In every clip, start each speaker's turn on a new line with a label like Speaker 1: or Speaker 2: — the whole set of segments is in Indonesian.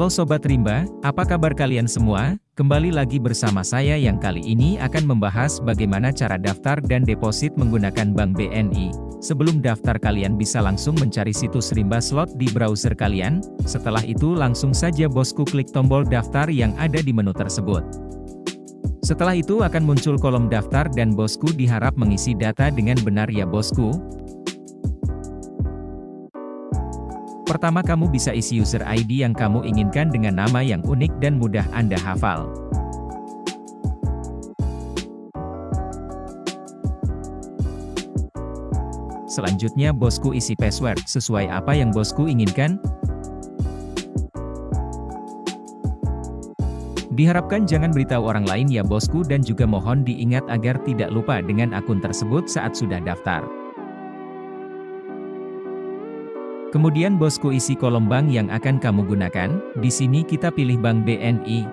Speaker 1: Halo Sobat Rimba, apa kabar kalian semua? Kembali lagi bersama saya yang kali ini akan membahas bagaimana cara daftar dan deposit menggunakan Bank BNI. Sebelum daftar kalian bisa langsung mencari situs Rimba Slot di browser kalian, setelah itu langsung saja bosku klik tombol daftar yang ada di menu tersebut. Setelah itu akan muncul kolom daftar dan bosku diharap mengisi data dengan benar ya bosku, Pertama kamu bisa isi user ID yang kamu inginkan dengan nama yang unik dan mudah Anda hafal. Selanjutnya bosku isi password sesuai apa yang bosku inginkan. Diharapkan jangan beritahu orang lain ya bosku dan juga mohon diingat agar tidak lupa dengan akun tersebut saat sudah daftar. Kemudian bosku isi kolom bank yang akan kamu gunakan, di sini kita pilih Bank BNI.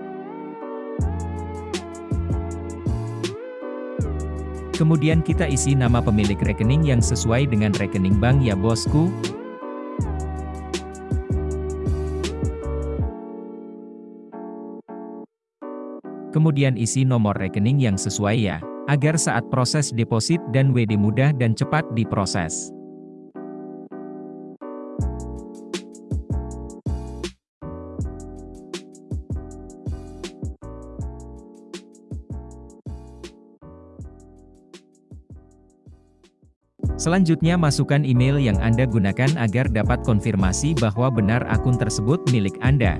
Speaker 1: Kemudian kita isi nama pemilik rekening yang sesuai dengan rekening bank ya bosku. Kemudian isi nomor rekening yang sesuai ya, agar saat proses deposit dan WD mudah dan cepat diproses. Selanjutnya masukkan email yang Anda gunakan agar dapat konfirmasi bahwa benar akun tersebut milik Anda.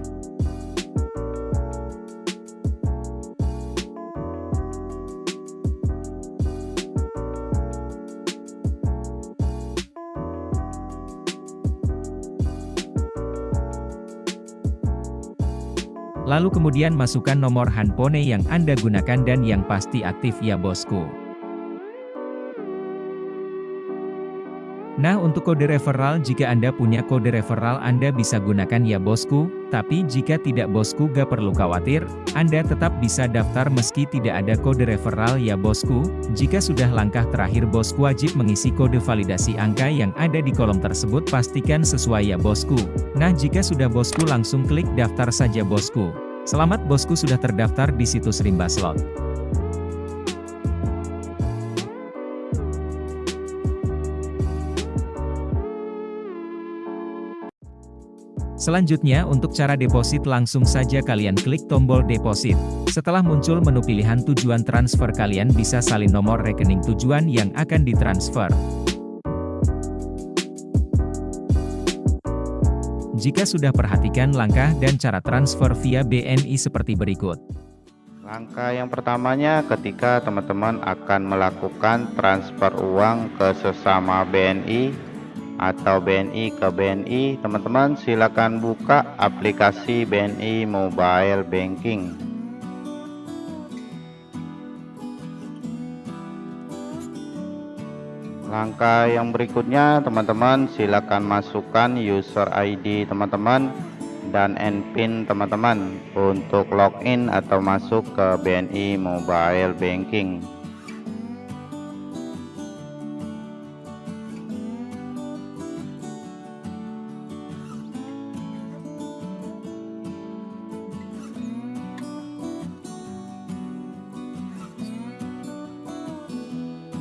Speaker 1: Lalu kemudian masukkan nomor handphone yang Anda gunakan dan yang pasti aktif ya bosku. Nah untuk kode referral jika Anda punya kode referral Anda bisa gunakan ya bosku, tapi jika tidak bosku gak perlu khawatir, Anda tetap bisa daftar meski tidak ada kode referral ya bosku, jika sudah langkah terakhir bosku wajib mengisi kode validasi angka yang ada di kolom tersebut pastikan sesuai ya bosku. Nah jika sudah bosku langsung klik daftar saja bosku. Selamat bosku sudah terdaftar di situs Rimba Slot. Selanjutnya untuk cara deposit langsung saja kalian klik tombol deposit. Setelah muncul menu pilihan tujuan transfer kalian bisa salin nomor rekening tujuan yang akan ditransfer. Jika sudah perhatikan langkah dan cara transfer via BNI seperti berikut.
Speaker 2: Langkah yang pertamanya ketika teman-teman akan melakukan transfer uang ke sesama BNI atau BNI ke BNI teman-teman silakan buka aplikasi BNI Mobile Banking. Langkah yang berikutnya teman-teman silakan masukkan user ID teman-teman dan NPIN teman-teman untuk login atau masuk ke BNI Mobile Banking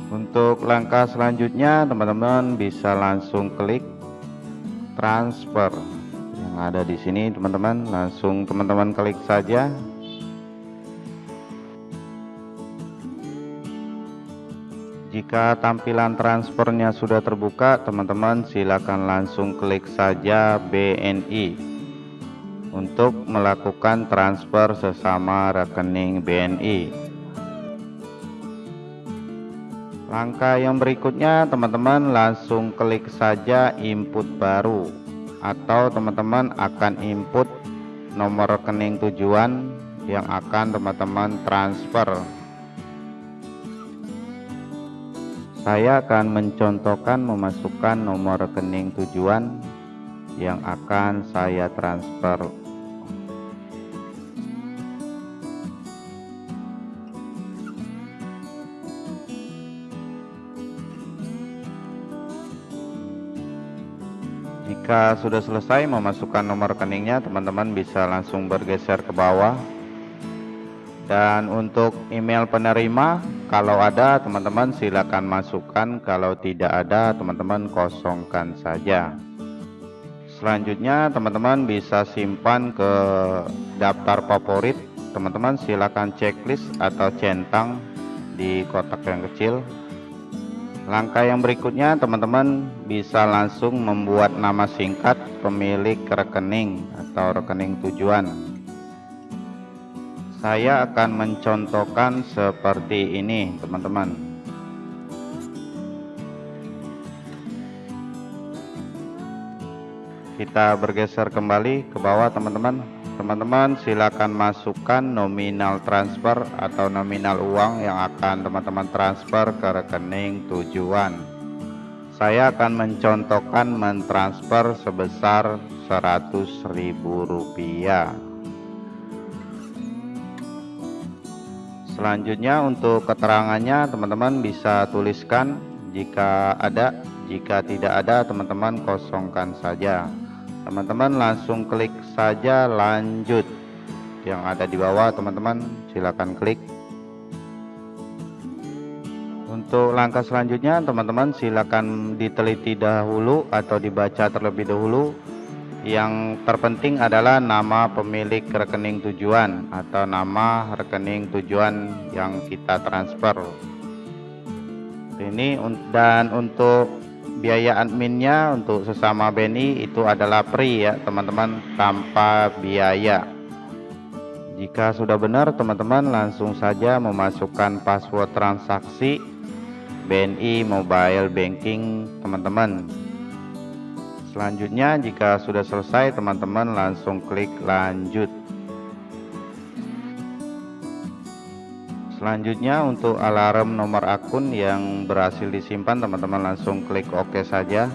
Speaker 2: untuk langkah selanjutnya teman-teman bisa langsung klik transfer. Yang ada di sini teman-teman langsung teman-teman klik saja. Jika tampilan transfernya sudah terbuka teman-teman silakan langsung klik saja BNI untuk melakukan transfer sesama rekening BNI langkah yang berikutnya teman-teman langsung klik saja input baru. Atau teman-teman akan input nomor rekening tujuan yang akan teman-teman transfer. Saya akan mencontohkan memasukkan nomor rekening tujuan yang akan saya transfer Jika sudah selesai memasukkan nomor rekeningnya, teman-teman bisa langsung bergeser ke bawah. Dan untuk email penerima, kalau ada teman-teman silakan masukkan, kalau tidak ada teman-teman kosongkan saja. Selanjutnya teman-teman bisa simpan ke daftar favorit. Teman-teman silakan checklist atau centang di kotak yang kecil Langkah yang berikutnya teman-teman bisa langsung membuat nama singkat pemilik rekening atau rekening tujuan. Saya akan mencontohkan seperti ini teman-teman. Kita bergeser kembali ke bawah teman-teman teman-teman silakan masukkan nominal transfer atau nominal uang yang akan teman-teman transfer ke rekening tujuan. Saya akan mencontohkan mentransfer sebesar Rp100.000 selanjutnya untuk keterangannya teman-teman bisa tuliskan jika ada jika tidak ada teman-teman kosongkan saja teman-teman langsung klik saja lanjut. Yang ada di bawah teman-teman silakan klik. Untuk langkah selanjutnya teman-teman silakan diteliti dahulu atau dibaca terlebih dahulu. Yang terpenting adalah nama pemilik rekening tujuan atau nama rekening tujuan yang kita transfer. Ini dan untuk biaya adminnya untuk sesama BNI itu adalah free ya teman-teman tanpa biaya. Jika sudah benar teman-teman langsung saja memasukkan password transaksi BNI mobile banking teman-teman. Selanjutnya jika sudah selesai teman-teman langsung klik lanjut selanjutnya untuk alarm nomor akun yang berhasil disimpan teman-teman langsung klik OK saja.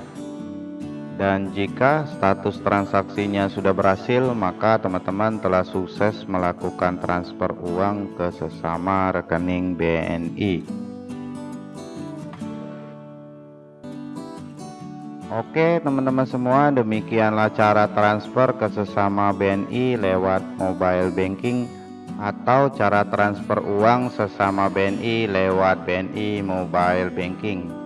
Speaker 2: Dan jika status transaksinya sudah berhasil maka teman-teman telah sukses melakukan transfer uang ke sesama rekening BNI Oke teman-teman semua demikianlah cara transfer ke sesama BNI lewat mobile banking atau cara transfer uang sesama BNI lewat BNI Mobile Banking.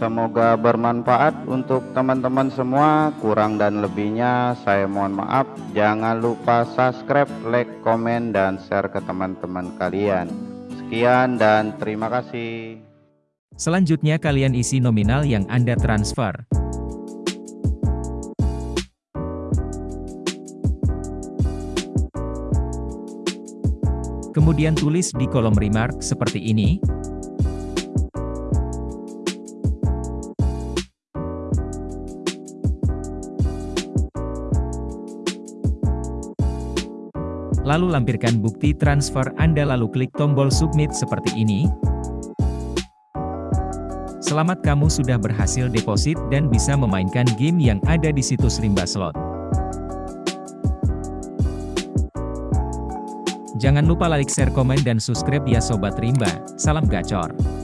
Speaker 2: Semoga bermanfaat untuk teman-teman semua. Kurang dan lebihnya saya mohon maaf. Jangan lupa subscribe, like, komen, dan share ke teman-teman kalian. Sekian dan terima kasih.
Speaker 1: Selanjutnya kalian isi nominal yang Anda transfer. Kemudian tulis di kolom remark seperti ini. Lalu lampirkan bukti transfer Anda lalu klik tombol submit seperti ini. Selamat kamu sudah berhasil deposit dan bisa memainkan game yang ada di situs Rimba Slot. Jangan lupa like, share, komen, dan subscribe ya Sobat Rimba. Salam gacor.